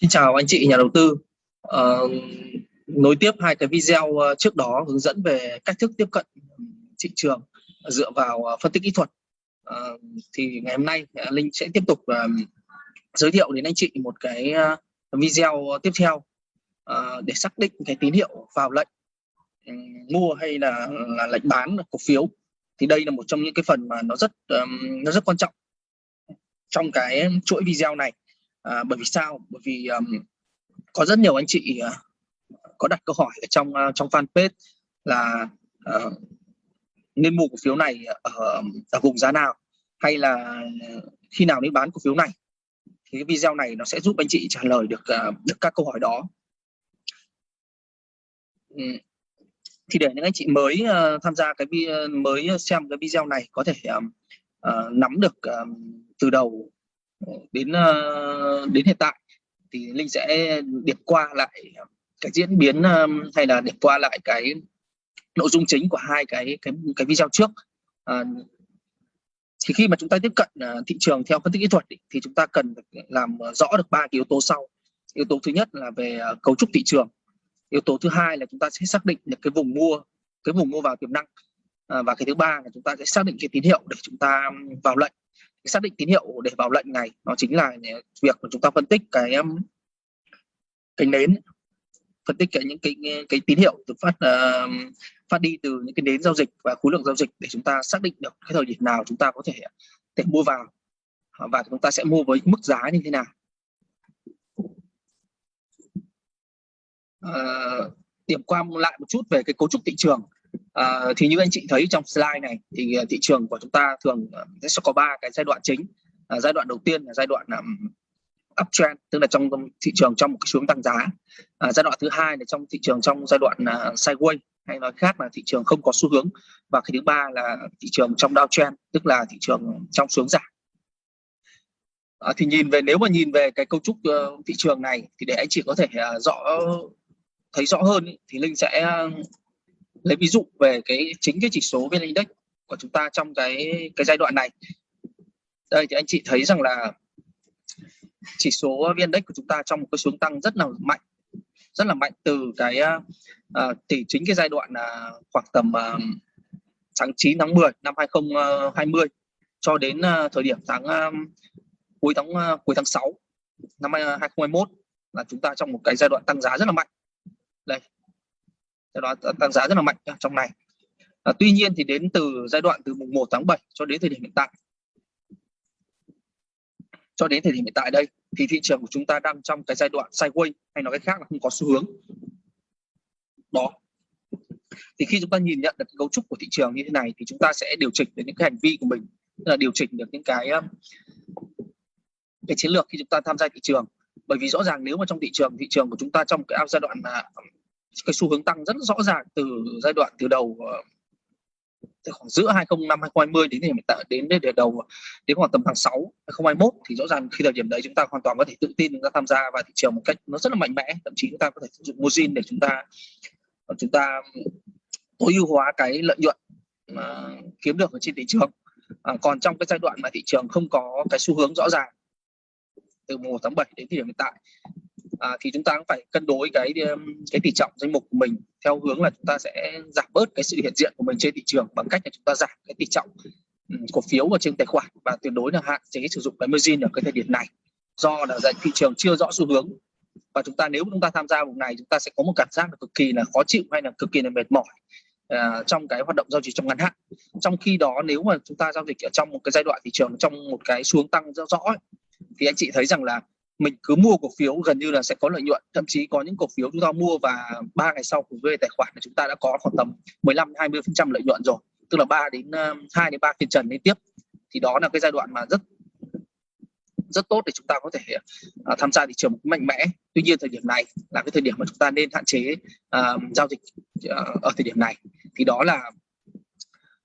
Xin chào anh chị nhà đầu tư. À, nối tiếp hai cái video ờ, trước đó hướng dẫn về cách thức tiếp cận thị trường dựa vào ờ, phân tích kỹ thuật. À, thì ngày hôm nay Linh sẽ tiếp tục uh, giới thiệu đến anh chị một cái video tiếp theo uh, để xác định cái tín hiệu vào lệnh um, mua hay là, là lệnh bán cổ phiếu. Thì đây là một trong những cái phần mà nó rất um, nó rất quan trọng trong cái chuỗi video này à, bởi vì sao? Bởi vì um, có rất nhiều anh chị uh, có đặt câu hỏi ở trong uh, trong fanpage là uh, nên mua cổ phiếu này ở, ở vùng giá nào? Hay là ờ, khi nào nên bán cổ phiếu này? Thì cái video này nó sẽ giúp anh chị trả lời được uh, được các câu hỏi đó. Thì để những anh chị mới uh, tham gia cái mới xem cái video này có thể um, uh, nắm được um, từ đầu đến ờ, đến hiện tại. Thì linh sẽ điểm qua lại cái diễn biến ờ, hay là điểm qua lại cái nội dung chính của hai cái cái cái video trước. À, thì khi mà chúng ta tiếp cận thị trường theo phân tích kỹ thuật thì chúng ta cần làm rõ được ba yếu tố sau. Yếu tố thứ nhất là về cấu trúc thị trường. Yếu tố thứ hai là chúng ta sẽ xác định được cái vùng mua cái vùng mua vào tiềm năng. À, và cái thứ ba là chúng ta sẽ xác định cái tín hiệu để chúng ta vào lệnh xác định tín hiệu để vào lệnh này nó chính là việc mà chúng ta phân tích cái um, cái nến phân tích cái những cái cái tín hiệu từ phát uh, phát đi từ những cái nến giao dịch và khối lượng giao dịch để chúng ta xác định được cái thời điểm nào chúng ta có thể thể mua vào à, và chúng ta sẽ mua với mức giá như thế nào. Uh, điểm qua lại một chút về cái cấu trúc thị trường. À, thì như anh chị thấy trong slide này thì ờ, thị trường của chúng ta thường ờ, sẽ có ba cái giai đoạn chính. À, giai đoạn đầu tiên là giai đoạn um, uptrend tức là trong thị trường trong một cái xuống tăng giá. À, giai đoạn thứ hai là trong thị trường trong giai đoạn uh, sideways hay nói khác là thị trường không có xu hướng và cái thứ ba là thị trường trong downtrend tức là thị trường trong xuống giảm. À, thì nhìn về nếu mà nhìn về cái cấu trúc uh, thị trường này thì để anh chị có thể uh, rõ thấy rõ hơn ý, thì linh sẽ lấy ví dụ về cái chính cái chỉ số vn index của chúng ta trong cái cái giai đoạn này. Đây thì anh chị thấy rằng là chỉ số vn index của chúng ta trong một cái xuống tăng rất là mạnh rất là mạnh từ cái à, uh, thì chính cái giai đoạn uh, khoảng tầm uh, tháng 9 tháng 10 năm 2020 cho đến uh, thời điểm tháng uh, cuối tháng uh, cuối tháng 6 năm 2021 là chúng ta trong một cái giai đoạn tăng giá rất là mạnh. Đây do đó tăng giá rất là mạnh trong này. À, tuy nhiên thì đến từ giai đoạn từ mùng 1 tháng 7 cho đến thời điểm hiện tại. Cho đến thời điểm hiện tại đây thì thị trường của chúng ta đang trong cái giai đoạn sideways hay nói cách khác là không có xu hướng. Đó. Thì khi chúng ta nhìn nhận được cái cấu trúc của thị trường như thế này thì chúng ta sẽ điều chỉnh được những cái hành vi của mình là điều chỉnh được những cái um, cái chiến lược khi chúng ta tham gia thị trường. Bởi vì rõ ràng nếu mà trong thị trường thị trường của chúng ta trong cái giai đoạn à, cái xu hướng tăng rất rõ ràng từ giai đoạn từ đầu ờ, từ khoảng giữa 20 năm 2020 đến hiện tại đến đến đầu ờ, đến khoảng tầm tháng 6 2021 thì rõ ràng khi thời điểm đấy chúng ta hoàn toàn có thể tự tin chúng ta tham gia vào thị trường một cách nó rất là mạnh mẽ. Thậm chí chúng ta có thể sử dụng margin để chúng ta ờ, chúng ta tối ưu hóa cái lợi nhuận mà kiếm được ở trên thị trường. À, còn trong cái giai đoạn mà thị trường không có cái xu hướng rõ ràng từ mùa tháng 7 đến thời điểm hiện tại à, thì chúng ta cũng phải cân đối cái um, cái tỷ trọng danh mục của mình theo hướng là chúng ta sẽ giảm bớt cái sự hiện diện của mình trên thị trường bằng cách là chúng ta giảm cái tỷ trọng cổ phiếu ở trên tài khoản và tuyệt đối là hạn chế sử dụng cái margin ở cái thời điểm này. Do là thị trường chưa rõ xu hướng và chúng ta nếu chúng ta tham gia vùng này chúng ta sẽ có một cảm giác là cực kỳ là khó chịu hay là cực kỳ là mệt mỏi uh, trong cái hoạt động giao dịch trong ngắn hạn. Trong khi đó nếu mà chúng ta giao dịch ở trong một cái giai đoạn thị trường trong một cái xuống tăng rõ rõ ấy, thì anh chị thấy rằng là mình cứ mua cổ phiếu gần như là sẽ có lợi nhuận. Thậm chí có những cổ phiếu chúng ta mua và ba ngày sau về tài khoản thì chúng ta đã có khoảng tầm 15 20 phần trăm lợi nhuận rồi. Tức là 3 đến ờ, 2 đến 3 phiên trần liên tiếp. Thì đó là cái giai đoạn mà rất rất tốt để chúng ta có thể uh, tham gia thị trường mạnh mẽ. Tuy nhiên thời điểm này là cái thời điểm mà chúng ta nên hạn chế uh, giao dịch uh, ở thời điểm này. Thì đó là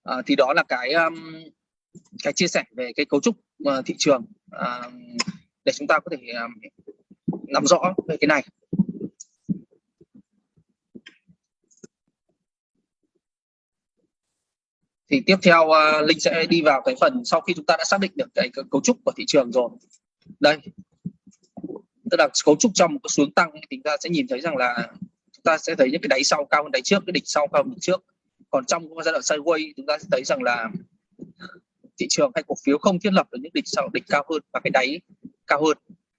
uh, thì đó là cái um, cái chia sẻ về cái cấu trúc uh, thị trường uh, để chúng ta có thể um, nắm rõ về cái này. Thì tiếp theo uh, linh sẽ đi vào cái phần sau khi chúng ta đã xác định được cái, cái cấu trúc của thị trường rồi. Đây. Tức là cấu trúc trong một cái xuống tăng thì chúng ta sẽ nhìn thấy rằng là chúng ta sẽ thấy những cái đáy sau cao hơn đáy trước cái đỉnh sau cao hơn đỉnh trước. Còn trong giai đoạn sideways chúng ta sẽ thấy rằng là thị trường hay cổ phiếu không thiết lập được những đỉnh sau đỉnh cao hơn và cái đáy cao hơn.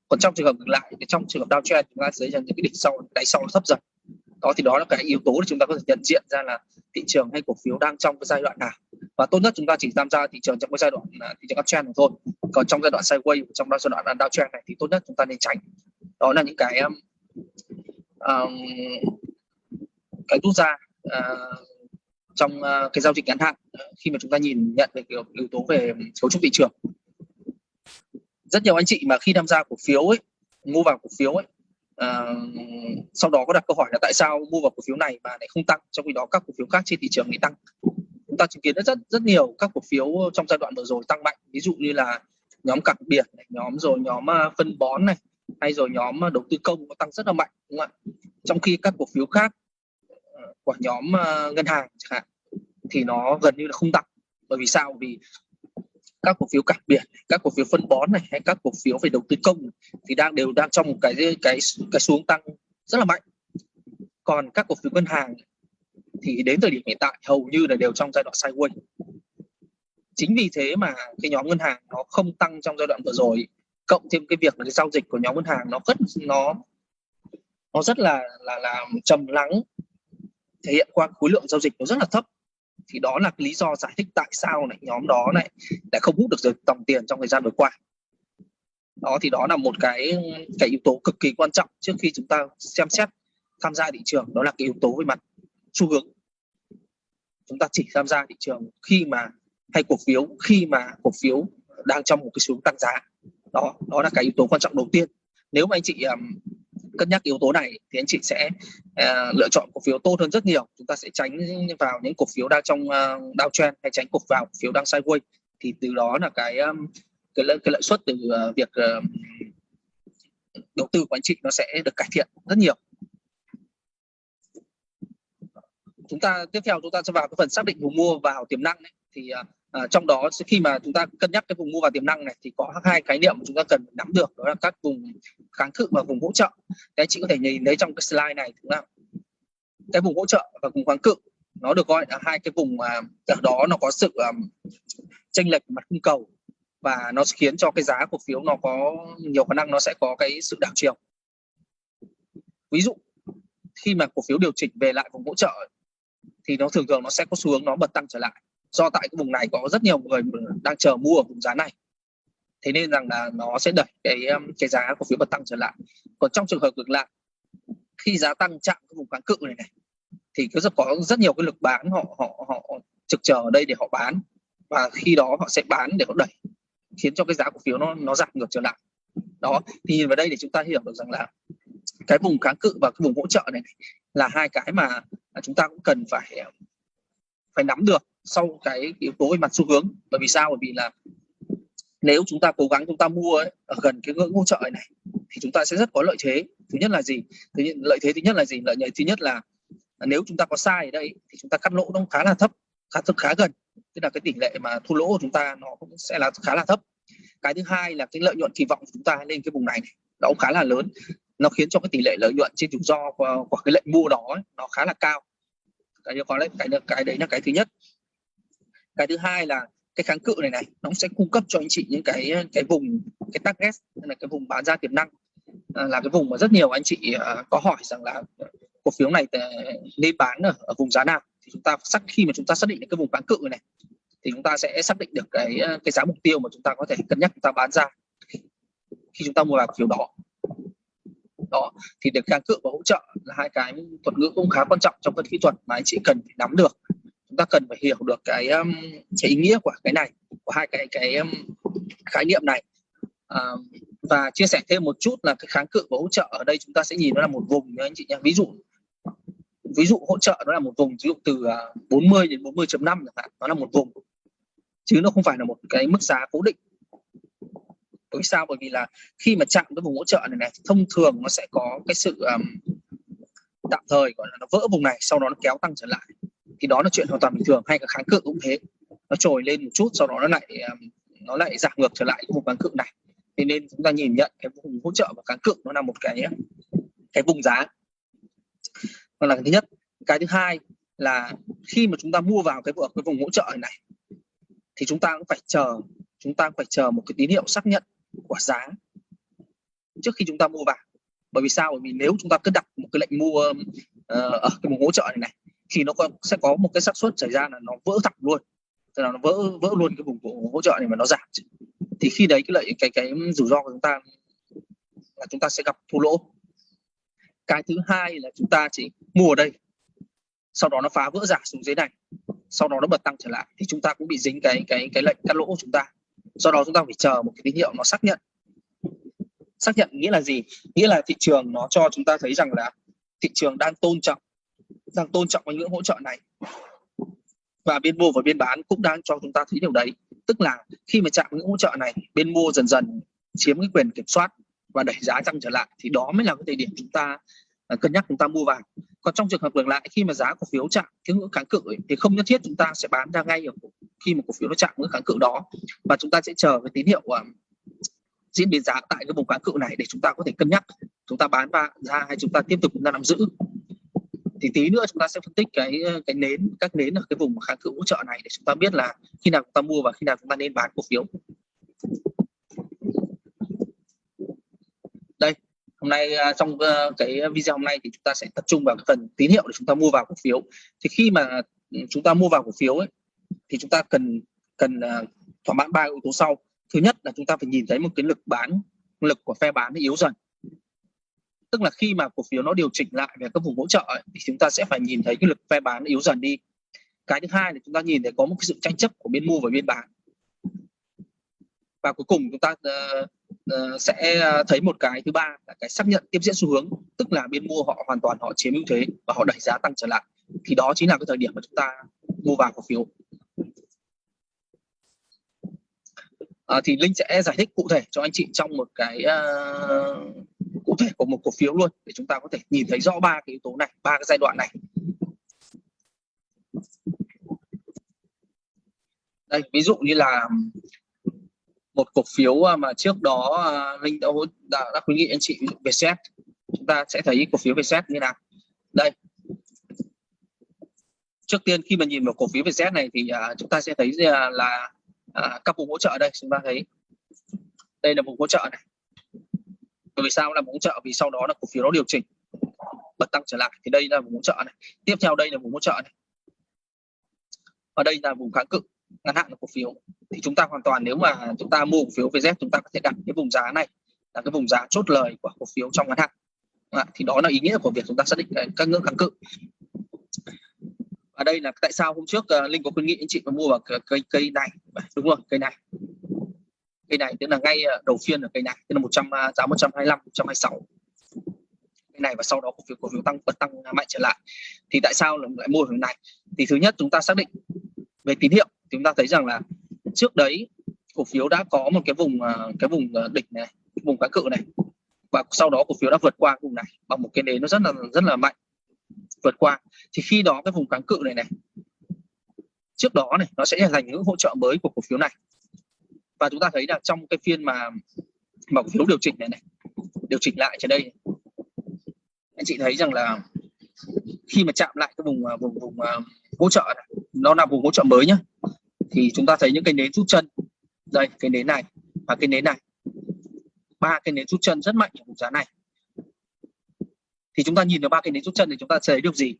Còn trong trường hợp ngược lại thì trong trường hợp downtrend chúng ta sẽ thấy rằng những cái đỉnh sau đáy sau thấp dần. Đó thì đó là cái yếu tố để chúng ta có thể nhận diện ra là thị trường hay cổ phiếu đang trong cái giai đoạn nào. Và tốt nhất chúng ta chỉ tham gia thị trường trong cái giai đoạn là thị trường uptrend thôi. Còn trong giai đoạn sideways trong giai đoạn downtrend này thì tốt nhất chúng ta nên tránh. Đó là những cái um, um cái rút ra uh, trong uh, cái giao dịch ngắn hạn à, khi mà chúng ta nhìn nhận về yếu tố về cấu trúc thị trường rất nhiều anh chị mà khi tham gia cổ phiếu ấy mua vào cổ phiếu ấy à, sau đó có đặt câu hỏi là tại sao mua vào cổ phiếu này mà lại không tăng trong khi đó các cổ phiếu khác trên thị trường thì tăng. Chúng ta chứng kiến rất rất nhiều các cổ phiếu trong giai đoạn vừa rồi tăng mạnh ví dụ như là nhóm cảng biển này, nhóm rồi nhóm à, phân bón này hay rồi nhóm à, đầu tư công có tăng rất là mạnh đúng không ạ? Trong khi các cổ phiếu khác ờ, của nhóm à, ngân hàng chẳng hạn thì nó gần như là không tăng. Bởi vì sao? Vì các cổ phiếu cảng biển, các cổ phiếu phân bón này, hay các cổ phiếu về đầu tư công thì đang đều đang trong một cái cái cái xuống tăng rất là mạnh. Còn các cổ phiếu ngân hàng thì đến thời điểm hiện tại hầu như là đều trong giai đoạn sideways. Chính vì thế mà cái nhóm ngân hàng nó không tăng trong giai đoạn vừa rồi, cộng thêm cái việc là cái giao dịch của nhóm ngân hàng nó rất, nó nó rất là là là trầm lắng thể hiện qua khối lượng giao dịch nó rất là thấp thì đó là lý do giải thích tại sao này nhóm đó này lại không hút được dòng tiền trong thời gian vừa qua. Đó thì đó là một cái cái yếu tố cực kỳ quan trọng trước khi chúng ta xem xét tham gia thị trường. Đó là cái yếu tố về mặt xu hướng. Chúng ta chỉ tham gia thị trường khi mà hay cổ phiếu khi mà cổ phiếu đang trong một cái xu hướng tăng giá. Đó đó là cái yếu tố quan trọng đầu tiên. Nếu mà anh chị um, cân nhắc yếu tố này thì anh chị sẽ uh, lựa chọn cổ phiếu tốt hơn rất nhiều. Chúng ta sẽ tránh vào những cổ phiếu đang trong uh, downtrend hay tránh cổ vào cổ phiếu đang sideways. Thì từ đó là cái um, cái, lợi, cái lợi suất từ uh, việc uh, đầu tư của anh chị nó sẽ được cải thiện rất nhiều. Chúng ta tiếp theo chúng ta sẽ vào cái phần xác định vùng mua vào tiềm năng ấy. thì uh, à, trong đó khi mà chúng ta cân nhắc cái vùng mua vào tiềm năng này thì có hai khái niệm mà chúng ta cần nắm được đó là các vùng kháng cự và vùng hỗ trợ. Đấy chị có thể nhìn thấy trong cái slide này đúng không? Cái vùng hỗ trợ và vùng kháng cự nó được gọi là hai cái vùng mà ở đó nó có sự um, chênh lệch mặt cung cầu và nó khiến cho cái giá cổ phiếu nó có nhiều khả năng nó sẽ có cái sự đảo chiều. Ví dụ khi mà cổ phiếu điều chỉnh về lại vùng hỗ trợ thì nó thường thường nó sẽ có xu hướng nó bật tăng trở lại do tại cái vùng này có rất nhiều người đang chờ mua ở vùng giá này. Thế nên rằng là nó sẽ đẩy cái um, cái giá cổ phiếu bật tăng trở lại. Còn trong trường hợp ngược lại, khi giá tăng chạm cái vùng kháng cự này này, thì cứ rất, có rất nhiều cái lực bán họ họ họ trực chờ ở đây để họ bán. Và khi đó họ sẽ bán để họ đẩy, khiến cho cái giá cổ phiếu nó nó giảm ngược trở lại. Đó, thì nhìn vào đây để chúng ta hiểu được rằng là cái vùng kháng cự và cái vùng hỗ trợ này là hai cái mà à, chúng ta cũng cần phải à, phải nắm được sau cái yếu tố về mặt xu hướng. Bởi vì sao? Bởi vì là nếu chúng ta cố gắng chúng ta mua ấy, ở gần cái ngưỡng hỗ trợ này thì chúng ta sẽ rất có lợi thế. Thứ nhất là gì? Thứ nhất, lợi thế thứ nhất là gì? Lợi thế thứ nhất là nếu chúng ta có sai ở đây thì chúng ta cắt lỗ nó khá là thấp khá thấp khá gần. Tức là cái tỷ lệ mà thu lỗ của chúng ta nó cũng sẽ là khá là thấp. Cái thứ hai là cái lợi nhuận kỳ vọng của chúng ta lên cái vùng này, này nó cũng khá là lớn. Nó khiến cho cái tỷ lệ lợi nhuận trên rủi ro của, của cái lệnh mua đó ấy, nó khá là cao. Cái có lẽ cái cái đấy là cái thứ nhất cái thứ hai là cái kháng cự này này nó sẽ cung cấp cho anh chị những cái cái vùng cái target là cái vùng bán ra tiềm năng. À, là cái vùng mà rất nhiều anh chị à, có hỏi rằng là cổ phiếu này à, nên bán ở, ở vùng giá nào. Thì chúng ta xác khi mà chúng ta xác định được cái vùng kháng cự này thì chúng ta sẽ xác định được cái à, cái giá mục tiêu mà chúng ta có thể cân nhắc chúng ta bán ra khi chúng ta mua vào cổ phiếu đó. Đó thì được kháng cự và hỗ trợ là hai cái thuật ngữ cũng khá quan trọng trong phân kỹ thuật mà anh chị cần phải nắm được chúng ta cần phải hiểu được cái um, cái ý nghĩa của cái này của hai cái cái um, khái niệm này. À, và chia sẻ thêm một chút là cái kháng cự và hỗ trợ ở đây chúng ta sẽ nhìn nó là một vùng nhé anh chị nhé ví dụ ví dụ hỗ trợ nó là một vùng ví dụ từ à, 40 đến 40.5 chẳng hạn nó là một vùng. Chứ nó không phải là một cái mức giá cố định. Bởi sao? Bởi vì là khi mà chạm cái vùng hỗ trợ này này thông thường nó sẽ có cái sự um, tạm thời gọi là nó vỡ vùng này sau đó nó kéo tăng trở lại thì đó là chuyện hoàn toàn bình thường hay cả kháng cự cũng thế. Nó trồi lên một chút sau đó nó lại ờ, nó lại giảm ngược trở lại cái vùng kháng cự này. Thế nên chúng ta nhìn nhận cái vùng hỗ trợ và kháng cự nó là một cái cái vùng giá. Đó là cái thứ nhất. Cái thứ hai là khi mà chúng ta mua vào cái vùng cái vùng hỗ trợ này thì chúng ta cũng phải chờ chúng ta cũng phải chờ một cái tín hiệu xác nhận của giá trước khi chúng ta mua vào. Bởi vì sao? Bởi vì nếu chúng ta cứ đặt một cái lệnh mua uh, ở cái vùng hỗ trợ này này thì nó có, sẽ có một cái xác suất xảy ra là nó vỡ thẳng luôn. Tức là nó vỡ vỡ luôn cái vùng hỗ trợ này mà nó giảm thì khi đấy cái lợi cái cái rủi ro của chúng ta là chúng ta sẽ gặp thua lỗ. Cái thứ hai là chúng ta chỉ mua ở đây sau đó nó phá vỡ giả xuống dưới này sau đó nó bật tăng trở lại thì chúng ta cũng bị dính cái cái cái lệnh cắt lỗ của chúng ta. Do đó chúng ta phải chờ một cái tín hiệu nó xác nhận. Xác nhận nghĩa là gì? Nghĩa là thị trường nó cho chúng ta thấy rằng là thị trường đang tôn trọng đang tôn trọng những hỗ trợ này. Và bên mua và bên bán cũng đang cho chúng ta thấy điều đấy. Tức là khi mà chạm những hỗ trợ này bên mua dần dần chiếm cái quyền kiểm soát và đẩy giá tăng trở lại thì đó mới là cái thời điểm chúng ta à, cân nhắc chúng ta mua vàng. còn trong trường hợp ngược lại khi mà giá cổ phiếu chạm cái ngưỡng kháng cự ấy, thì không nhất thiết chúng ta sẽ bán ra ngay ở khi mà cổ phiếu nó chạm ngưỡng kháng cự đó. Và chúng ta sẽ chờ cái tín hiệu uh, diễn biến giá tại cái vùng kháng cự này để chúng ta có thể cân nhắc. Chúng ta bán ra hay chúng ta tiếp tục chúng ta nắm giữ thì tí nữa chúng ta sẽ phân tích cái ờ, cái nến các nến ở cái vùng kháng cự hỗ trợ này để chúng ta biết là khi nào chúng ta mua và khi nào chúng ta nên bán cổ phiếu. Đây hôm nay ờ, trong ờ, cái video hôm nay thì chúng ta sẽ tập trung vào cái phần tín hiệu để chúng ta mua vào cổ phiếu. Thì khi mà chúng ta mua vào cổ phiếu ấy, thì chúng ta cần cần thỏa mãn ba yếu tố sau. Thứ nhất là chúng ta phải nhìn thấy một cái lực bán lực của phe bán yếu dần tức là khi mà cổ phiếu nó điều chỉnh lại về các vùng hỗ trợ ấy, thì chúng ta sẽ phải nhìn thấy cái lực phe bán yếu dần đi. Cái thứ hai là chúng ta nhìn thấy có một cái sự tranh chấp của bên mua và bên bán. Và cuối cùng chúng ta uh, uh, sẽ ờ, thấy một cái thứ ba là cái xác nhận tiếp diễn xu hướng tức là bên mua họ hoàn toàn họ chiếm ưu thế và họ đẩy giá tăng trở lại. Thì đó chính là cái thời điểm mà chúng ta mua vào cổ phiếu. À, thì linh sẽ giải thích cụ thể cho anh chị trong một cái uh, cụ thể của một cổ phiếu luôn để chúng ta có thể nhìn thấy rõ ba cái yếu tố này ba cái giai đoạn này. Đây ví dụ như là một cổ phiếu à, mà trước đó à, linh đã đã, đã khuyến nghị anh chị về xét chúng ta sẽ thấy cổ phiếu về xét như nào. Đây. Trước tiên khi mà nhìn vào cổ phiếu Vietjet này thì uh, chúng ta sẽ thấy là, uh, các vùng hỗ trợ đây. Chúng ta thấy đây là vùng hỗ trợ này bởi vì sao? Là vùng hỗ trợ vì sau đó là cổ phiếu nó điều chỉnh bật tăng trở lại. Thì đây là vùng hỗ trợ này. Tiếp theo đây là vùng hỗ trợ này. Ở đây là vùng kháng cự ngắn hạn của cổ phiếu. Thì chúng ta hoàn toàn nếu mà chúng ta mua cổ phiếu VZ chúng ta có thể đặt cái vùng giá này là cái vùng giá chốt lời của cổ phiếu trong ngắn hạn. À, thì đó là ý nghĩa của việc chúng ta xác định ờ, các ngưỡng kháng cự. Ở đây là tại sao hôm trước uh, linh có khuyến nghị anh chị mà mua vào cây cây này. Đúng rồi cây này cây này tức là ngay ờ, đầu phiên ở cây này, tức là 100 à, giá 125 126 cây này và sau đó cổ phiếu cổ phiếu tăng bật tăng à, mạnh trở lại. Thì tại sao lại mua hướng này? Thì thứ nhất chúng ta xác định về tín hiệu chúng ta thấy rằng là trước đấy cổ phiếu đã có một cái vùng à, cái vùng đỉnh này, vùng cá cự này, và sau đó cổ phiếu đã vượt qua vùng này bằng một cái nến nó rất là rất là mạnh, vượt qua. Thì khi đó cái vùng kháng cự này này, trước đó này, nó sẽ là thành ngưỡng hỗ trợ mới của cổ phiếu này và chúng ta thấy là trong cái phiên mà mà cổ phiếu điều chỉnh này này điều chỉnh lại trên đây. Anh chị thấy rằng là khi mà chạm lại cái vùng à, vùng vùng à, hỗ trợ này, nó là vùng hỗ trợ mới nhá thì chúng ta thấy những cái nến rút chân. Đây cái nến này và cái nến này. Ba cái nến rút chân rất mạnh ở vùng giá này. Thì chúng ta nhìn vào ba cái nến rút chân thì chúng ta thấy được gì?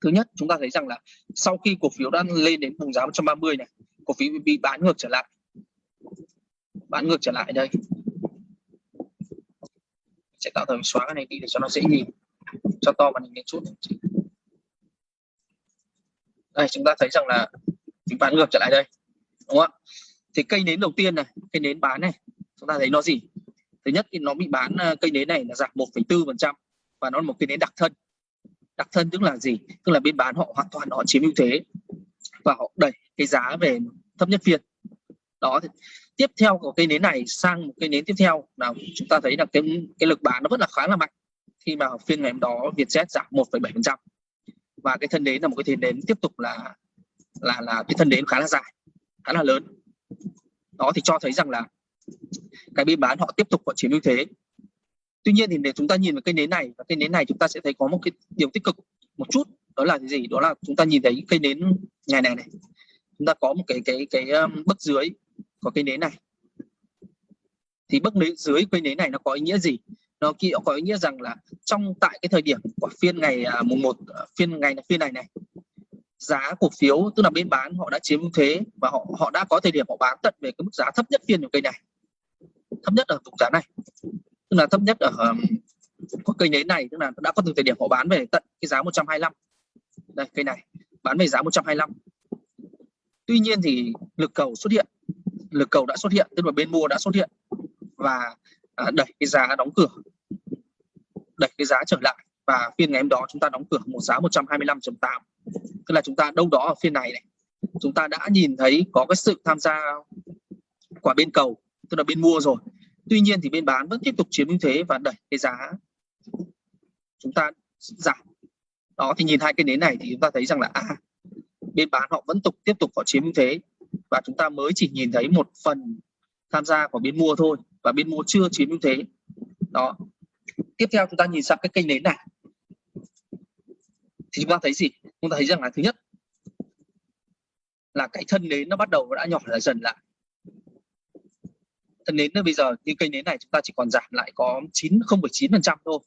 Thứ nhất chúng ta thấy rằng là sau khi cổ phiếu đã lên đến vùng giá 130 này cổ phiếu bị bán ngược trở lại bán ngược trở lại đây. Sẽ tạo thành xóa cái này đi để cho nó dễ nhìn. Cho to màn hình lên chút. Đây chúng ta thấy rằng là chúng bán ngược trở lại đây đúng không ạ? Thì cây nến đầu tiên này cây nến bán này chúng ta thấy nó gì? Thứ nhất thì nó bị bán à, cây nến này là giảm 1,4 phần trăm và nó là một cái nến đặc thân. Đặc thân tức là gì? Tức là bên bán họ hoàn toàn họ chiếm ưu thế và họ đẩy cái giá về thấp nhất phiên. Đó thì tiếp theo của cây nến này sang một cây nến tiếp theo. Là chúng ta thấy là cái cái lực bán nó vẫn là khá là mạnh. Khi mà phiên ngày hôm đó Vietjet giảm 1,7% và cái thân nến là một cái thân nến tiếp tục là là là cái thân nến khá là dài khá là lớn. Đó thì cho thấy rằng là cái bên bán họ tiếp tục họ chiếm ưu thế. Tuy nhiên thì để chúng ta nhìn vào cây nến này và cây nến này chúng ta sẽ thấy có một cái điều tích cực một chút. Đó là cái gì? Đó là chúng ta nhìn thấy cây nến ngày này này. Chúng ta có một cái cái cái um, bức dưới có cây nến này. Thì bức nến dưới cây nến này nó có ý nghĩa gì? Nó kia có ý nghĩa rằng là trong, tại cái thời điểm của phiên ngày à, mùng một à, phiên ngày phiên này này, giá cổ phiếu, tức là bên bán, họ đã chiếm thế và họ họ đã có thời điểm họ bán tận về cái mức giá thấp nhất phiên của cây này. Thấp nhất ở vùng giá này. Tức là thấp nhất ở có cây nến này, tức là đã có từ thời điểm họ bán về tận cái giá 125 đây, cây này, bán về giá 125 tuy nhiên thì lực cầu xuất hiện lực cầu đã xuất hiện tức là bên mua đã xuất hiện và à, đẩy cái giá đóng cửa đẩy cái giá trở lại. Và phiên ngày hôm đó chúng ta đóng cửa một giá 125.8 tức là chúng ta đâu đó ở phiên này này chúng ta đã nhìn thấy có cái sự tham gia của bên cầu tức là bên mua rồi. Tuy nhiên thì bên bán vẫn tiếp tục chiếm ưu thế và đẩy cái giá chúng ta giảm. Đó thì nhìn hai cái nến này thì chúng ta thấy rằng là à, bên bán họ vẫn tục tiếp tục họ chiếm ưu thế và chúng ta mới chỉ nhìn thấy một phần tham gia của bên mua thôi và bên mua chưa chiếm ưu thế. Đó. Tiếp theo chúng ta nhìn sang cái kênh nến này thì chúng ta thấy gì? Chúng ta thấy rằng là thứ nhất là cái thân nến nó bắt đầu đã nhỏ lại dần lại. Thân nến bây giờ như cây nến này chúng ta chỉ còn giảm lại có 9 0,9 phần trăm thôi.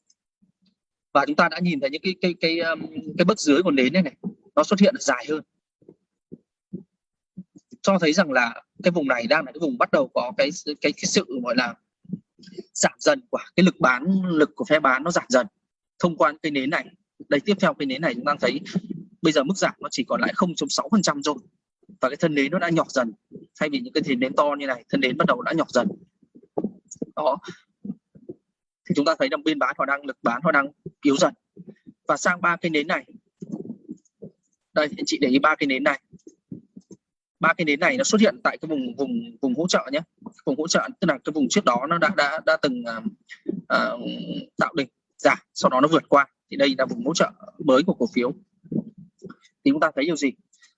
Và chúng ta đã nhìn thấy những cái cái cái cái, cái bước dưới của nến này này nó xuất hiện dài hơn cho thấy rằng là cái vùng này đang là cái vùng bắt đầu có cái cái cái sự, gọi là, giảm dần của cái lực bán, lực của phe bán nó giảm dần thông qua cái nến này. Đây, tiếp theo cái nến này chúng ta thấy bây giờ mức giảm nó chỉ còn lại 0.6 phần trăm rồi và cái thân nến nó đã nhọt dần. Thay vì những cái thân nến to như này, thân nến bắt đầu đã nhọt dần. Đó. Thì chúng ta thấy rằng bên bán họ đang, lực bán họ đang yếu dần. Và sang ba cái nến này. Đây, anh chị để ý ba cái nến này ba cái nến này nó xuất hiện tại cái vùng vùng vùng hỗ trợ nhé. Vùng hỗ trợ tức là cái vùng trước đó nó đã đã đã từng uh, tạo đỉnh. Giảm sau đó nó vượt qua. Thì đây là vùng hỗ trợ mới của cổ phiếu. Thì chúng ta thấy điều gì?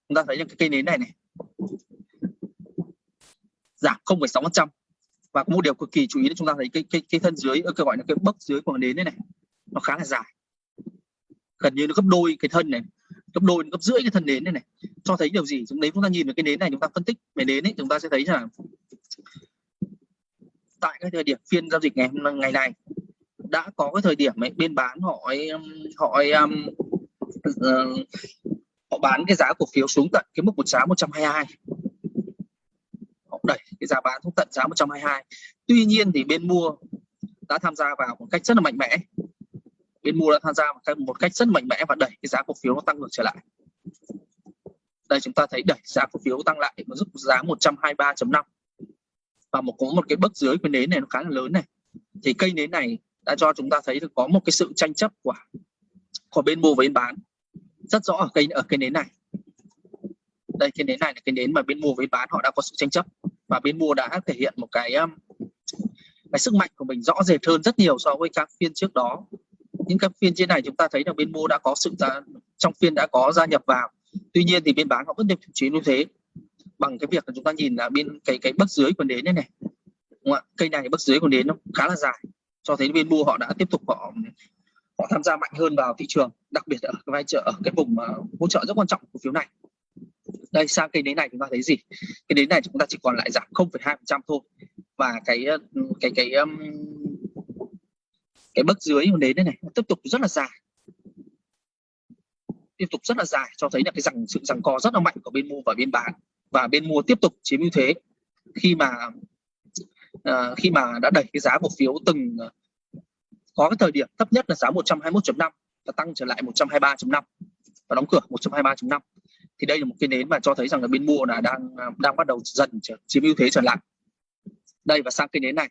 Chúng ta thấy những cái cây nến này này. Dạ, Giảm 0,6% và có một điều cực kỳ chú ý là chúng ta thấy cái cái cái thân dưới ờ, cái gọi là cái bấc dưới của nến này này nó khá là dài. Gần như nó gấp đôi cái thân này gấp đôi gấp rưỡi cái thân nến này này. Cho thấy điều gì? Chúng đấy chúng ta nhìn vào cái nến này chúng ta phân tích về nến ấy chúng ta sẽ thấy là tại cái thời điểm phiên giao dịch ngày ngày này đã có cái thời điểm ấy, bên bán họ um, họ um, uh, họ bán cái giá cổ phiếu xuống tận cái mức một giá 122 họ đẩy cái giá bán xuống tận giá 122 tuy nhiên thì bên mua đã tham gia vào một cách rất là mạnh mẽ bên mua đã tham gia một cách, một cách rất mạnh mẽ và đẩy cái giá cổ phiếu nó tăng ngược trở lại. Đây chúng ta thấy đẩy giá cổ phiếu tăng lại nó giúp giá 123.5 và một có một cái bước dưới cái nến này nó khá là lớn này. Thì cây nến này đã cho chúng ta thấy được có một cái sự tranh chấp của của bên mua và bên bán. Rất rõ ở cây ở cây nến này. Đây cái nến này là cái nến mà bên mua với bán họ đã có sự tranh chấp. Và bên mua đã thể hiện một cái um, cái sức mạnh của mình rõ rệt hơn rất nhiều so với các phiên trước đó những các phiên trên này chúng ta thấy là bên mua đã có sự ra, trong phiên đã có gia nhập vào. Tuy nhiên thì bên bán họ vẫn tiếp tục chiến như thế. Bằng cái việc là chúng ta nhìn là bên cái cái bất dưới của nến đây này. Đúng không? cây này bất dưới của nến nó khá là dài. Cho thấy bên mua họ đã tiếp tục họ họ tham gia mạnh hơn vào thị trường đặc biệt ở cái vai trợ ở cái vùng à, hỗ trợ rất quan trọng của phiếu này. Đây sang cây nến này chúng ta thấy gì? Cái nến này chúng ta chỉ còn lại giảm 0,2 thôi. Và cái cái cái um, cái bước dưới của nến đây này tiếp tục rất là dài. Tiếp tục rất là dài cho thấy là cái rằng sự rằng co rất là mạnh của bên mua và bên bán. Và bên mua tiếp tục chiếm ưu thế. Khi mà uh, khi mà đã đẩy cái giá cổ phiếu từng à, có cái thời điểm thấp nhất là giá 121.5 và tăng trở lại 123.5 và đóng cửa 123.5 thì đây là một cái nến mà cho thấy rằng là bên mua là đang à, đang bắt đầu dần chiếm ưu thế trở lại. Đây và sang cái nến này.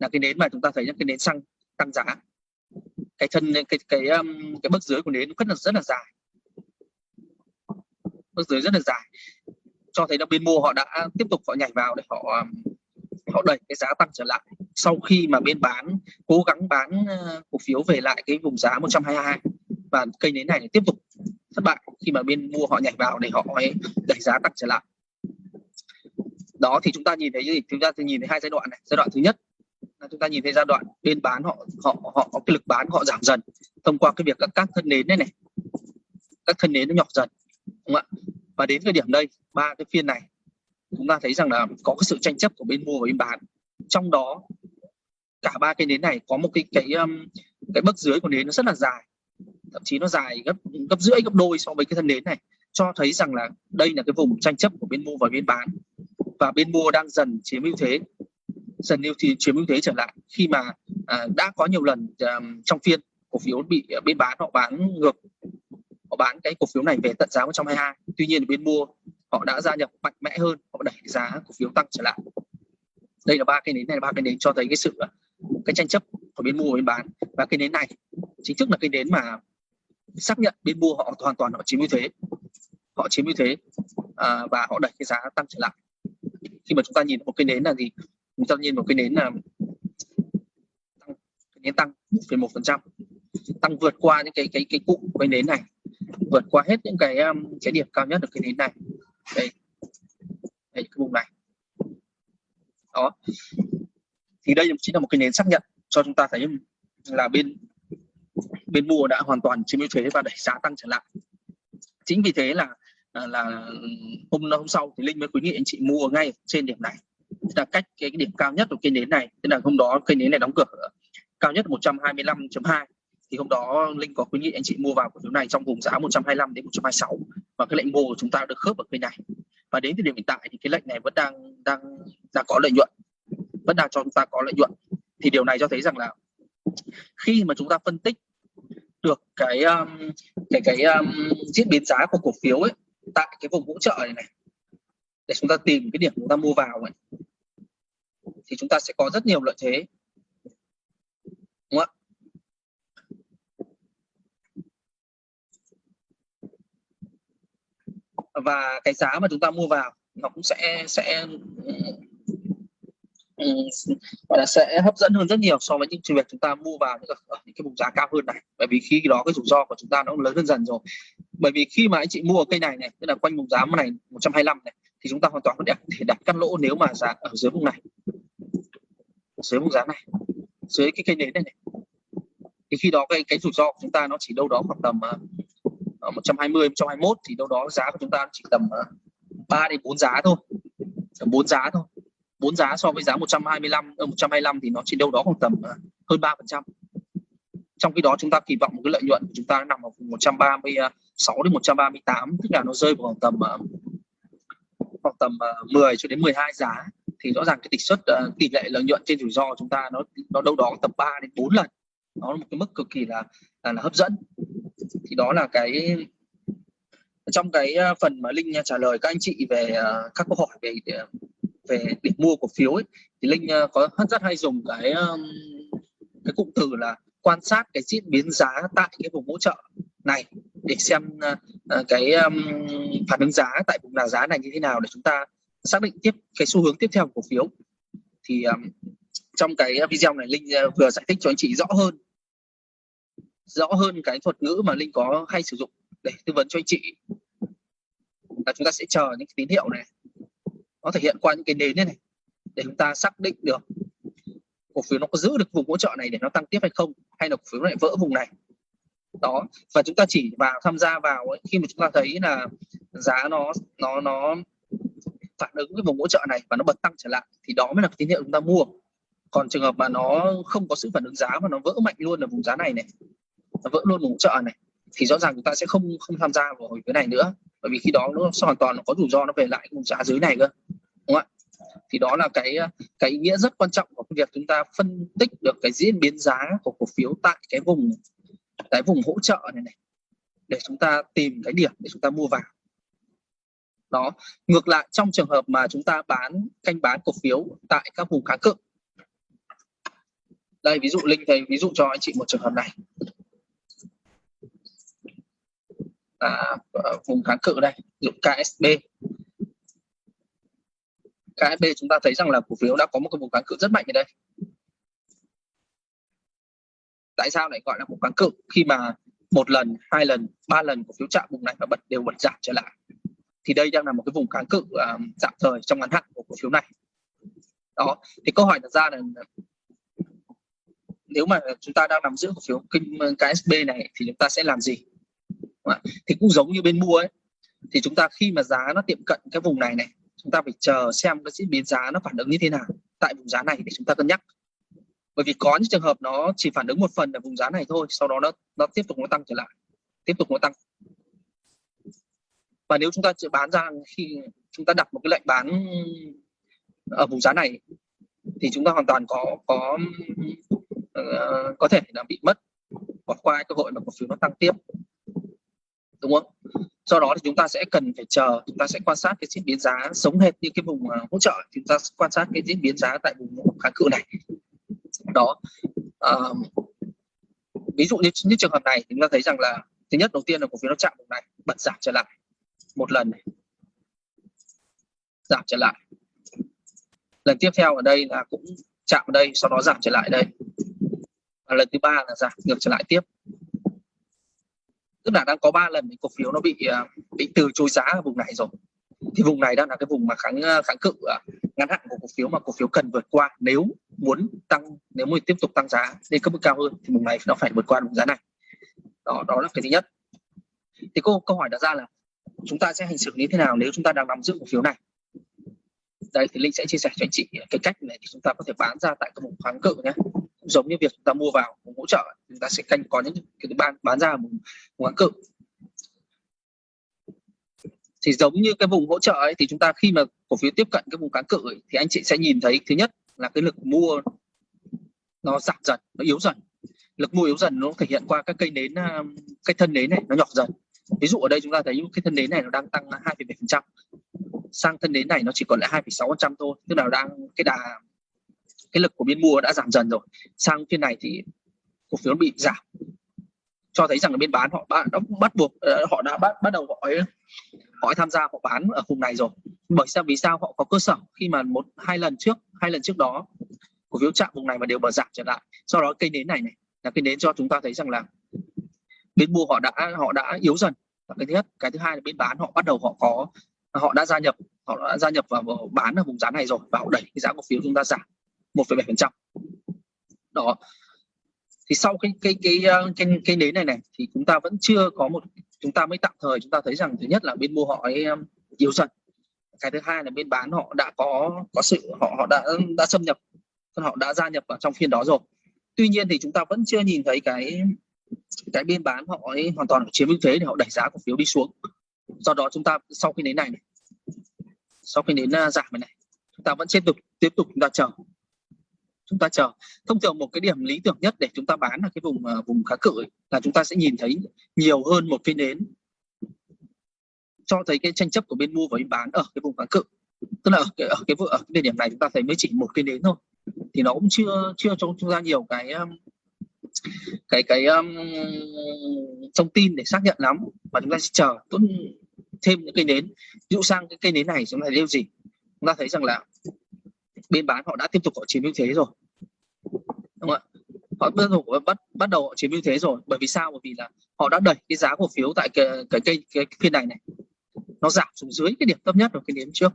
Là cái nến mà chúng ta thấy những cái nến xăng tăng giá. Cái thân cái cái um, cái bước dưới của nến rất là rất là dài. Bước dưới rất là dài. Cho thấy là bên mua họ đã tiếp tục họ nhảy vào để họ um, họ đẩy cái giá tăng trở lại. Sau khi mà bên bán cố gắng bán uh, cổ phiếu về lại cái vùng giá 122 và cây nến này tiếp tục thất bại khi mà bên mua họ nhảy vào để họ đẩy giá tăng trở lại. Đó thì chúng ta nhìn thấy gì? Chúng ta nhìn thấy hai giai đoạn này. Giai đoạn thứ nhất chúng ta nhìn thấy giai đoạn bên bán họ họ họ có cái lực bán họ giảm dần thông qua cái việc các các thân nến này này. Các thân nến nó nhỏ dần, đúng không ạ? Và đến thời điểm đây, ba cái phiên này, chúng ta thấy rằng là có cái sự tranh chấp của bên mua và bên bán. Trong đó, cả ba cái nến này có một cái cái um, cái bước dưới của nến nó rất là dài. Thậm chí nó dài gấp gấp rưỡi, gấp đôi so với cái thân nến này, cho thấy rằng là đây là cái vùng tranh chấp của bên mua và bên bán. Và bên mua đang dần chiếm ưu thế dần ưu thì chiếm ưu thế trở lại. Khi mà à, đã có nhiều lần à, trong phiên cổ phiếu bị à, bên bán họ bán ngược họ bán cái cổ phiếu này về tận giá 122 tuy nhiên bên mua họ đã gia nhập mạnh mẽ hơn họ đẩy giá cổ phiếu tăng trở lại. Đây là ba cái nến này ba cái nến cho thấy cái sự à, cái tranh chấp của bên mua và bên bán. Và cái nến này chính thức là cái nến mà xác nhận bên mua họ hoàn toàn họ chiếm ưu thế. Họ chiếm ưu thế à, và họ đẩy cái giá tăng trở lại. Khi mà chúng ta nhìn một cái nến là gì? Chúng ta nhiên một cái nến là tăng nến tăng 1,1 phần trăm. Tăng vượt qua những cái cái cái cụm cái nến này. Vượt qua hết những cái um, cái điểm cao nhất được cái nến này. Đây. Đây cái vùng này. Đó. Thì đây chính là một cái nến xác nhận cho chúng ta thấy là bên bên mua đã hoàn toàn chiếm ưu thế và đẩy giá tăng trở lại. Chính vì thế là là hôm hôm sau thì linh mới khuyến nghị anh chị mua ngay trên điểm này là cách cái, điểm cao nhất của cây nến này tức là hôm đó cây nến này đóng cửa. Cao nhất 125.2 thì hôm đó linh có khuyến nghị anh chị mua vào cổ phiếu này trong vùng giá 125 đến 126 và cái lệnh mua của chúng ta được khớp ở cây này. Và đến thời điểm hiện tại thì cái lệnh này vẫn đang đang đang có lợi nhuận. Vẫn đang cho chúng ta có lợi nhuận. Thì điều này cho thấy rằng là khi mà chúng ta phân tích được cái um, cái cái um, diễn biến giá của cổ phiếu ấy tại cái vùng hỗ trợ này này để chúng ta tìm cái điểm chúng ta mua vào ấy thì chúng ta sẽ có rất nhiều lợi thế. Đúng không ạ? Và cái giá mà chúng ta mua vào nó cũng sẽ sẽ ừ, gọi là sẽ hấp dẫn hơn rất nhiều so với những trường việc chúng ta mua vào những, ở những cái vùng giá cao hơn này. Bởi vì khi đó cái rủi ro của chúng ta nó lớn hơn dần rồi. Bởi vì khi mà anh chị mua cây này này tức là quanh vùng giá này 125 này thì chúng ta hoàn toàn có thể đặt cắt lỗ nếu mà giá ở dưới vùng này dưới mức giá này. Dưới cái cây nến này, này. Thì khi đó cái cái rủi ro của chúng ta nó chỉ đâu đó khoảng tầm uh, 120 121 thì đâu đó giá của chúng ta chỉ tầm ờ, uh, 3 đến 4 giá thôi. Tầm 4 giá thôi. 4 giá so với giá 125 uh, 125 thì nó chỉ đâu đó khoảng tầm uh, hơn 3 phần trăm. Trong khi đó chúng ta kỳ vọng một cái lợi nhuận của chúng ta nằm ở vùng 136 ờ, đến 138 tức là nó rơi vào khoảng tầm uh, khoảng tầm uh, 10 cho đến 12 giá thì rõ ràng cái tỷ suất uh, tỷ lệ lợi nhuận trên rủi ro của chúng ta nó nó đâu đó tầm 3 đến 4 lần. Nó là một cái mức cực kỳ là là, là hấp dẫn. Thì đó là cái trong cái ờ, phần mà linh ờ, trả lời các anh chị về uh, các câu hỏi về về điểm mua cổ phiếu ấy, thì linh uh, có rất hay dùng cái um, cái cụm từ là quan sát cái diễn biến giá tại cái vùng hỗ trợ này để xem uh, cái um, phản ứng giá tại vùng nào giá này như thế nào để chúng ta xác định tiếp cái xu hướng tiếp theo của cổ phiếu. Thì um, trong cái video này linh uh, vừa giải thích cho anh chị rõ hơn. Rõ hơn cái thuật ngữ mà linh có hay sử dụng để tư vấn cho anh chị. Là chúng ta sẽ chờ những cái tín hiệu này. Nó thể hiện qua những cái nến này, này. Để chúng ta xác định được cổ phiếu nó có giữ được vùng hỗ trợ này để nó tăng tiếp hay không hay là cổ phiếu lại vỡ vùng này. Đó. Và chúng ta chỉ vào tham gia vào ấy, khi mà chúng ta thấy là giá nó nó nó phản ứng với vùng hỗ trợ này và nó bật tăng trở lại, thì đó mới là tín hiệu chúng ta mua. Còn trường hợp mà nó không có sự phản ứng giá và nó vỡ mạnh luôn ở vùng giá này này, nó vỡ luôn vùng hỗ trợ này, thì rõ ràng chúng ta sẽ không không tham gia vào cái này nữa. Bởi vì khi đó nó hoàn toàn nó có rủi ro nó về lại vùng giá dưới này cơ, đúng không ạ? Thì đó là cái cái ý nghĩa rất quan trọng của việc chúng ta phân tích được cái diễn biến giá của cổ phiếu tại cái vùng cái vùng hỗ trợ này này, để chúng ta tìm cái điểm để chúng ta mua vào đó, ngược lại, trong trường hợp mà chúng ta bán, canh bán cổ phiếu tại các vùng kháng cự. Đây, ví dụ, linh thầy ví dụ cho anh chị một trường hợp này. Là vùng kháng cự đây, ví dụ KSB KSB chúng ta thấy rằng là cổ phiếu đã có một cái vùng kháng cự rất mạnh ở đây. Tại sao lại gọi là vùng kháng cự? Khi mà một lần, hai lần, ba lần cổ phiếu chạm vùng này và bật đều bật giảm trở lại thì đây đang là một cái vùng kháng cự uh, tạm thời trong ngắn hạn của cổ phiếu này. Đó thì câu hỏi đặt ra là nếu mà chúng ta đang nằm giữa cổ phiếu kinh KSB này thì chúng ta sẽ làm gì? Thì cũng giống như bên mua ấy thì chúng ta khi mà giá nó tiệm cận cái vùng này này chúng ta phải chờ xem cái diễn biến giá nó phản ứng như thế nào tại vùng giá này để chúng ta cân nhắc. Bởi vì có những trường hợp nó chỉ phản ứng một phần ở vùng giá này thôi sau đó nó nó tiếp tục nó tăng trở lại tiếp tục nó tăng và nếu chúng ta chỉ bán ra khi chúng ta đặt một cái lệnh bán ở vùng giá này thì chúng ta hoàn toàn có có uh, có thể là bị mất bỏ qua cơ hội mà cổ phiếu nó tăng tiếp. Đúng không? Do đó thì chúng ta sẽ cần phải chờ chúng ta sẽ quan sát cái diễn biến giá sống hệt như cái vùng ờ, hỗ trợ. Chúng ta quan sát cái diễn biến giá tại vùng kháng cự này. Đó. Uh, ví dụ như, như trường hợp này chúng ta thấy rằng là thứ nhất đầu tiên là cổ phiếu nó chạm vùng này bật giảm trở lại một lần này. Giảm trở lại. Lần tiếp theo ở đây là cũng chạm ở đây, sau đó giảm trở lại đây. Và lần thứ ba là giảm ngược trở lại tiếp. Tức là đang có ba lần cổ phiếu nó bị à, bị từ chối giá ở vùng này rồi. Thì vùng này đang là cái vùng mà kháng à, kháng cự à, ngắn hạn của cổ phiếu mà cổ phiếu cần vượt qua nếu muốn tăng, nếu muốn tiếp tục tăng giá lên cấp mức cao hơn thì vùng này nó phải vượt qua vùng giá này. Đó đó là cái thứ nhất. Thì cô, câu hỏi đặt ra là chúng ta sẽ hành xử như thế nào nếu chúng ta đang nắm giữ cổ phiếu này? Đây thì linh sẽ chia sẻ cho anh chị cái cách này thì chúng ta có thể bán ra tại cái vùng kháng cự nhé. Giống như việc chúng ta mua vào vùng hỗ trợ chúng ta sẽ canh có những cái bán bán ra vùng, vùng kháng cự. Thì giống như cái vùng hỗ trợ ấy thì chúng ta khi mà cổ phiếu tiếp cận cái vùng kháng cự ấy, thì anh chị sẽ nhìn thấy thứ nhất là cái lực mua nó giảm dần nó yếu dần. Lực mua yếu dần nó thể hiện qua các cây nến à, cây thân nến này nó nhỏ dần ví dụ ở đây chúng ta thấy cái thân nến này nó đang tăng 2,7% sang thân nến này nó chỉ còn lại 2,6% thôi tức là đang cái đà cái lực của biên mua đã giảm dần rồi. Sang phiên này thì cổ phiếu bị giảm. Cho thấy rằng là bên bán họ đã, bắt buộc ờ, họ đã bắt bắt đầu họ họ tham gia họ bán ở vùng này rồi. Bởi sao vì sao? Họ có cơ sở. Khi mà một hai lần trước hai lần trước đó cổ phiếu chạm vùng này mà đều bờ giảm trở lại. Sau đó cây nến này này là cây nến cho chúng ta thấy rằng là bên mua họ đã họ đã yếu dần. Cái thứ nhất. Cái thứ hai là bên bán họ bắt đầu họ có họ đã gia nhập họ đã gia nhập vào bán ở vùng giá này rồi và họ đẩy cái giá cổ phiếu chúng ta giảm 1,7 phần trăm. Đó. Thì sau cái cái cái ờ, cái cái nến này này thì chúng ta vẫn chưa có một chúng ta mới tạm thời chúng ta thấy rằng thứ nhất là bên mua họ ấy ờ, yếu dần. Cái thứ hai là bên bán họ đã có có sự họ họ đã đã xâm nhập họ đã gia nhập vào trong phiên đó rồi. Tuy nhiên thì chúng ta vẫn chưa nhìn thấy cái cái bên bán họ ấy hoàn toàn chiếm ưu thế để họ đẩy giá cổ phiếu đi xuống. Do đó chúng ta sau khi đến này, này sau khi đến uh, giảm này, này chúng ta vẫn tiếp tục tiếp tục chúng ta chờ. Chúng ta chờ. Thông thường một cái điểm lý tưởng nhất để chúng ta bán là cái vùng uh, vùng kháng cự ấy, là chúng ta sẽ nhìn thấy nhiều hơn một phiên đến. Cho thấy cái tranh chấp của bên mua và bên bán ở cái vùng kháng cự tức là ở cái ở cái, ở cái địa điểm này chúng ta thấy mới chỉ một phiên đến thôi. Thì nó cũng chưa chưa cho chúng ta nhiều cái à, cái cái um, thông tin để xác nhận lắm và chúng ta sẽ chờ tốt thêm những cây nến. Ví dụ sang cái cây nến này chúng ta thấy điều gì? Chúng ta thấy rằng là bên bán họ đã tiếp tục họ chiếm ưu thế rồi. Đúng không ạ? Họ bắt đầu bắt bắt đầu họ chiếm ưu thế rồi. Bởi vì sao? Bởi vì là họ đã đẩy cái giá cổ phiếu tại cái cái cây cái, cái phiên này này. Nó giảm xuống dưới cái điểm thấp nhất của cái nến trước.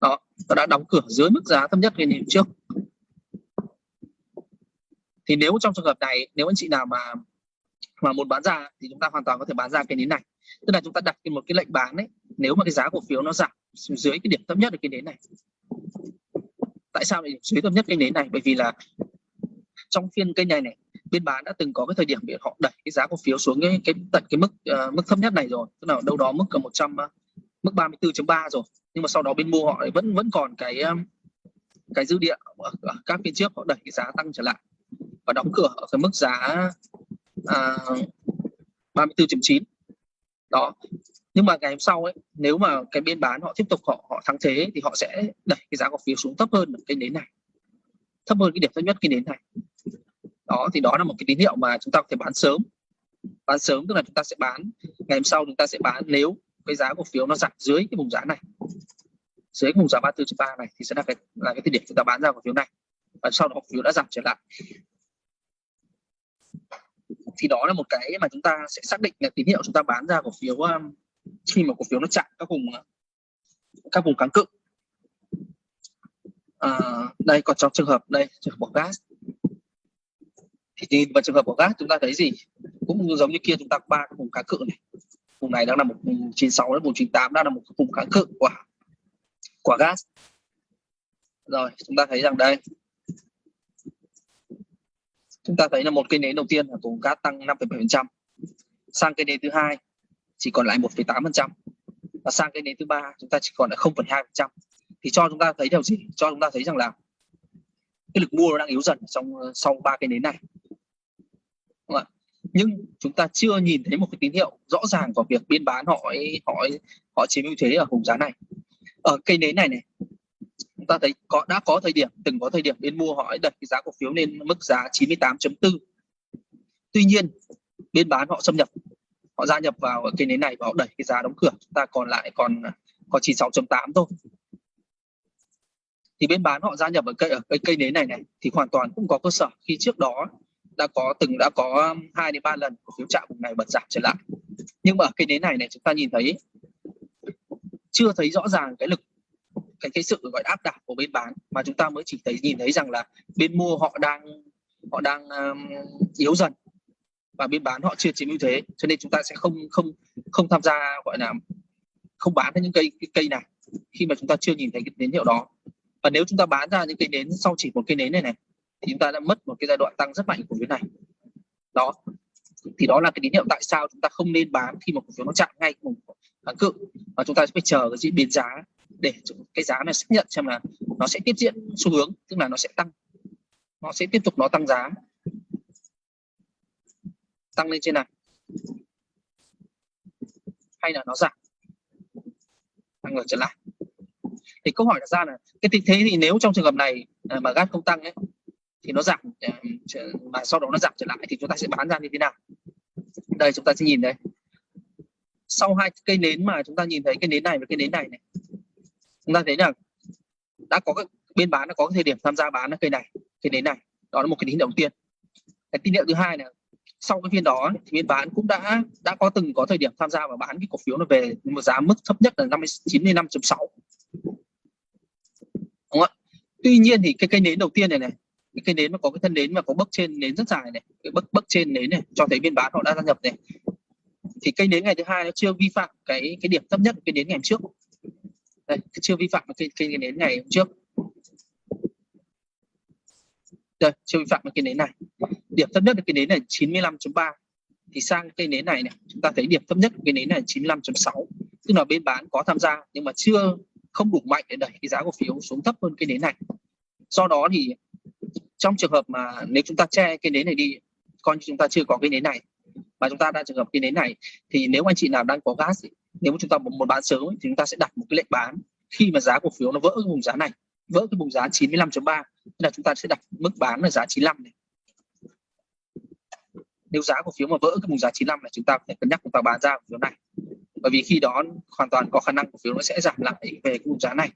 Đó nó đã đóng cửa dưới mức giá thấp nhất cái nến trước thì nếu trong trường hợp này nếu anh chị nào mà mà muốn bán ra thì chúng ta hoàn toàn có thể bán ra cái nến này. Tức là chúng ta đặt một cái lệnh bán đấy nếu mà cái giá cổ phiếu nó giảm xuống dưới cái điểm thấp nhất ở cái nến này. Tại sao lại dưới thấp nhất cái nến này? Bởi vì là trong phiên cây này này bên bán đã từng có cái thời điểm để họ đẩy cái giá cổ phiếu xuống cái, cái tận cái mức uh, mức thấp nhất này rồi. Tức là đâu đó mức cả 100 uh, mức 34.3 rồi. Nhưng mà sau đó bên mua họ vẫn vẫn còn cái um, cái dư địa ở các phiên trước họ đẩy cái giá tăng trở lại và đóng cửa ở cái mức giá à, 34.9 đó. Nhưng mà ngày hôm sau ấy nếu mà cái bên bán họ tiếp tục họ họ thắng thế thì họ sẽ đẩy cái giá cổ phiếu xuống thấp hơn cái nến này. Thấp hơn cái điểm thấp nhất cái nến này. Đó thì đó là một cái tín hiệu mà chúng ta có thể bán sớm. Bán sớm tức là chúng ta sẽ bán ngày hôm sau chúng ta sẽ bán nếu cái giá cổ phiếu nó giảm dưới cái vùng giá này. Dưới cái vùng giá 34.3 này thì sẽ là cái là cái thời điểm chúng ta bán ra cổ phiếu này. Và sau đó cổ phiếu đã giảm trở lại thì đó là một cái mà chúng ta sẽ xác định là tín hiệu chúng ta bán ra cổ phiếu um, khi mà cổ phiếu nó chạm các vùng uh, các vùng kháng cự. À, đây còn trong trường hợp đây trường hợp của gas. Thì nhìn vào trường hợp của gas chúng ta thấy gì? Cũng giống như kia chúng ta ba cái vùng kháng cự này. Vùng này đang là một vùng 96 đến vùng 98 đang là một vùng kháng cự của của gas. Rồi chúng ta thấy rằng đây chúng ta thấy là một cây nến đầu tiên là vùng gas tăng 5,7% sang cây nến thứ hai chỉ còn lại 1,8% và sang cây nến thứ ba chúng ta chỉ còn lại 0,2% thì cho chúng ta thấy điều gì? Cho chúng ta thấy rằng là cái lực mua nó đang yếu dần trong ờ, sau ba cây nến này. Nhưng chúng ta chưa nhìn thấy một cái tín hiệu rõ ràng vào việc biên bán họ họ họ chiếm ưu thế ở vùng giá này. Ở cây nến này này ta thấy có, đã có thời điểm, từng có thời điểm bên mua họ đẩy cái giá cổ phiếu lên mức giá 98.4 tuy nhiên, bên bán họ xâm nhập, họ gia nhập vào cây nến này và họ đẩy cái giá đóng cửa. Chúng ta còn lại còn còn 96.8 thôi. Thì bên bán họ gia nhập ở cây ở cây cây nến này này, thì hoàn toàn cũng có cơ sở. Khi trước đó đã có, từng đã có um, hai đến ba lần cổ phiếu chạm vùng này bật giảm trở lại. Nhưng mà ở cây nến này này, chúng ta nhìn thấy, chưa thấy rõ ràng cái lực cái cái sự gọi áp đảo của bên bán. Mà chúng ta mới chỉ thấy nhìn thấy rằng là bên mua họ đang họ đang um, yếu dần và bên bán họ chưa chiếm ưu thế. Cho nên chúng ta sẽ không không không tham gia gọi là không bán những cây cái cây này khi mà chúng ta chưa nhìn thấy cái tín hiệu đó. Và nếu chúng ta bán ra những cây nến sau chỉ một cây nến này này thì chúng ta đã mất một cái giai đoạn tăng rất mạnh của cái này. Đó. Thì đó là cái tín hiệu tại sao chúng ta không nên bán khi mà cổ phiếu nó chạm ngay cùng kháng cự. Và chúng ta sẽ phải chờ cái diễn biến giá để cái giá này xác nhận xem là nó sẽ tiếp diễn xu hướng, tức là nó sẽ tăng. Nó sẽ tiếp tục nó tăng giá. Tăng lên trên này. Hay là nó giảm. Tăng ngược trở lại. Thì câu hỏi đặt ra là, cái tình thế thì nếu trong trường hợp này à, mà gas không tăng ấy, thì nó giảm à, mà sau đó nó giảm trở lại thì chúng ta sẽ bán ra như thế nào? Đây, chúng ta sẽ nhìn đây. Sau hai cây nến mà chúng ta nhìn thấy cây nến này và cây nến này này chúng ta thấy là đã có cái, bên bán đã có cái thời điểm tham gia bán cây này cây nến này. Đó là một cái tín hiệu đầu tiên. Cái tín hiệu thứ hai là sau cái phiên đó thì bên bán cũng đã đã có từng có thời điểm tham gia và bán cái cổ phiếu nó về một giá mức thấp nhất là 95.6 đúng không ạ? Tuy nhiên thì cái cây nến đầu tiên này này, cái cây nến mà có cái thân nến mà có bấc trên nến rất dài này, cái bấc bấc trên nến này, cho thấy bên bán họ đã gia nhập này. Thì cây nến ngày thứ hai nó chưa vi phạm cái cái điểm thấp nhất, cái nến ngày trước đây chưa vi phạm cái cây, cây nến ngày hôm trước. Đây chưa vi phạm cái nến này. Điểm thấp nhất là cái nến này 95.3 thì sang cây nến này này chúng ta thấy điểm thấp nhất cái nến này 95.6 tức là bên bán có tham gia nhưng mà chưa không đủ mạnh để đẩy cái giá cổ phiếu xuống thấp hơn cái nến này. Do đó thì trong trường hợp mà nếu chúng ta che cái nến này đi coi như chúng ta chưa có cái nến này mà chúng ta đang trường hợp cái nến này thì nếu anh chị nào đang có gas nếu mà chúng ta muốn bán sớm thì chúng ta sẽ đặt một cái lệnh bán. Khi mà giá cổ phiếu nó vỡ cái vùng giá này, vỡ cái vùng giá 95.3 là chúng ta sẽ đặt mức bán là giá 95 này. Nếu giá cổ phiếu mà vỡ cái vùng giá 95 là chúng ta phải cân nhắc chúng ta bán ra cổ phiếu này. Bởi vì khi đó hoàn toàn có khả năng cổ phiếu nó sẽ giảm lại về cái vùng giá này.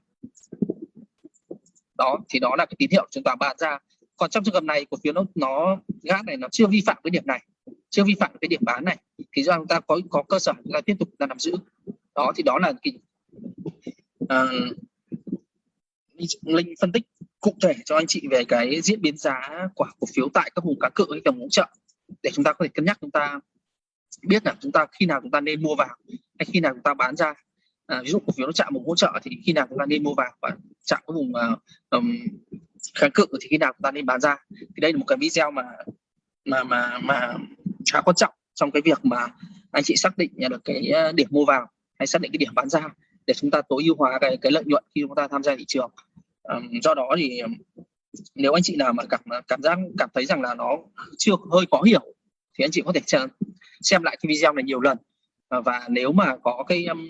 Đó, thì đó là cái tín hiệu chúng ta bán ra. Còn trong trường hợp này, cổ phiếu nó nó, gác này nó chưa vi phạm cái điểm này chưa vi phạm cái điểm bán này thì do chúng ta có có cơ sở chúng ta tiếp tục là nắm giữ. Đó thì đó là cái uh, linh phân tích cụ thể cho anh chị về cái diễn biến giá của cổ phiếu tại các vùng cá cự hay tầm hỗ trợ để chúng ta có thể cân nhắc chúng ta biết là chúng ta khi nào chúng ta nên mua vào hay khi nào chúng ta bán ra. À, ví dụ cổ phiếu nó chạm vùng hỗ trợ thì khi nào chúng ta nên mua vào và chạm cái vùng uh, um, kháng cự thì khi nào chúng ta nên bán ra. Thì đây là một cái video mà mà mà mà khá quan trọng trong cái việc mà anh chị xác định được cái ờ, điểm mua vào hay xác định cái điểm bán ra để chúng ta tối ưu hóa cái cái lợi nhuận khi chúng ta tham gia thị trường. Um, do đó thì nếu anh chị nào mà cảm ờ, cảm giác cảm thấy rằng là nó chưa hơi khó hiểu thì anh chị có thể xem lại cái video này nhiều lần. Ờ, và nếu mà có cái um,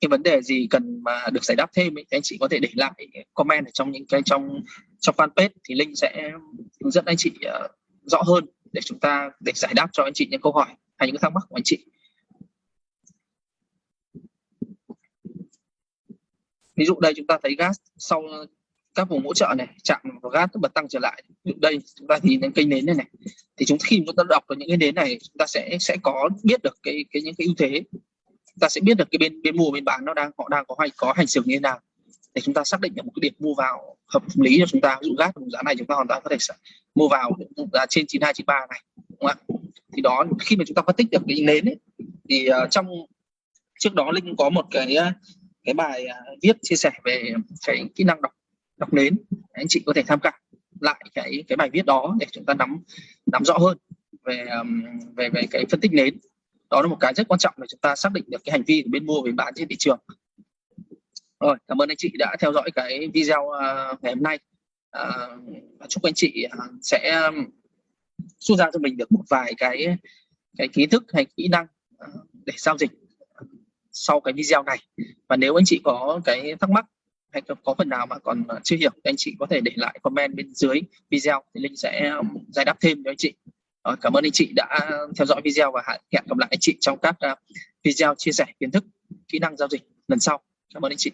cái vấn đề gì cần mà được giải đáp thêm ấy, thì anh chị có thể để lại comment ở trong những cái trong trong fanpage thì linh sẽ hướng dẫn anh chị uh, rõ hơn để chúng ta, để giải đáp cho anh chị những câu hỏi hay những thắc mắc của anh chị. Ví dụ đây chúng ta thấy gas sau các vùng hỗ trợ này, chạm vào gas nó bật tăng trở lại. Đây chúng ta nhìn đến cây nến này này, thì chúng khi chúng ta đọc được những cái nến này, chúng ta sẽ sẽ có biết được cái cái những cái ưu thế. Chúng ta sẽ biết được cái bên bên mua, bên bán nó đang, họ đang có hay, có hành xử như thế nào để chúng ta xác định được một cái điểm mua vào hợp lý cho chúng ta ví dụ gác vùng giá này chúng ta hoàn toàn có thể mua vào giá trên 9293 này đúng không ạ? Thì đó khi mà chúng ta phân tích được cái nến ấy, thì uh, trong trước đó linh có một cái ờ, cái bài ờ, viết chia sẻ về cái kỹ năng đọc đọc nến. Anh chị có thể tham khảo lại cái cái bài viết đó để chúng ta nắm nắm rõ hơn về về về cái phân tích nến. Đó là một cái rất quan trọng để chúng ta xác định được cái hành vi của bên mua bên bán trên thị trường rồi cảm ơn anh chị đã theo dõi cái video uh, ngày hôm nay. Uh, chúc anh chị uh, sẽ um, rút ra cho mình được một vài cái cái kiến thức hay kỹ năng uh, để giao dịch sau cái video này. Và nếu anh chị có cái thắc mắc hay có phần nào mà còn chưa hiểu anh chị có thể để lại comment bên dưới video thì linh sẽ um, giải đáp thêm cho anh chị. Rồi, cảm ơn anh chị đã theo dõi video và hẹn gặp lại anh chị trong các uh, video chia sẻ kiến thức kỹ năng giao dịch lần sau. Cảm ơn anh chị.